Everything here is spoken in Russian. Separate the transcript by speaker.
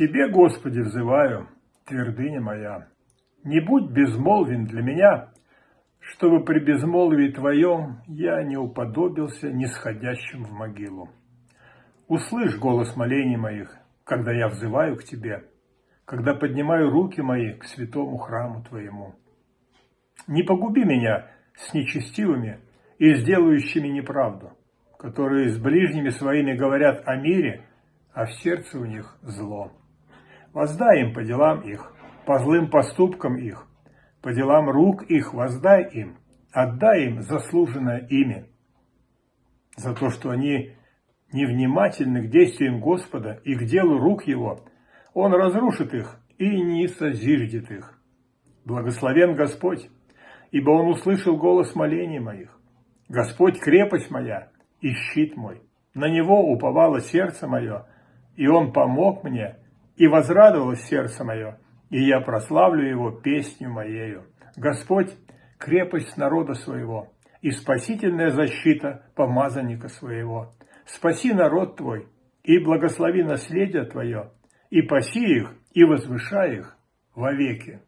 Speaker 1: Тебе, Господи, взываю, твердыня моя. Не будь безмолвен для меня, чтобы при безмолвии Твоем я не уподобился нисходящим в могилу. Услышь голос молений моих, когда я взываю к Тебе, когда поднимаю руки мои к святому храму Твоему. Не погуби меня с нечестивыми и сделающими неправду, которые с ближними своими говорят о мире, а в сердце у них зло. Воздай им по делам их, по злым поступкам их, по делам рук их воздай им, отдай им заслуженное имя, за то, что они невнимательны к действиям Господа и к делу рук Его, Он разрушит их и не созиждет их. Благословен Господь, ибо Он услышал голос молений моих. Господь крепость моя и щит мой. На Него уповало сердце мое, и Он помог мне, и возрадовалось сердце мое, и я прославлю Его песню моею. Господь – крепость народа своего, и спасительная защита помазанника своего. Спаси народ Твой, и благослови наследие Твое, и паси их, и возвышай их вовеки.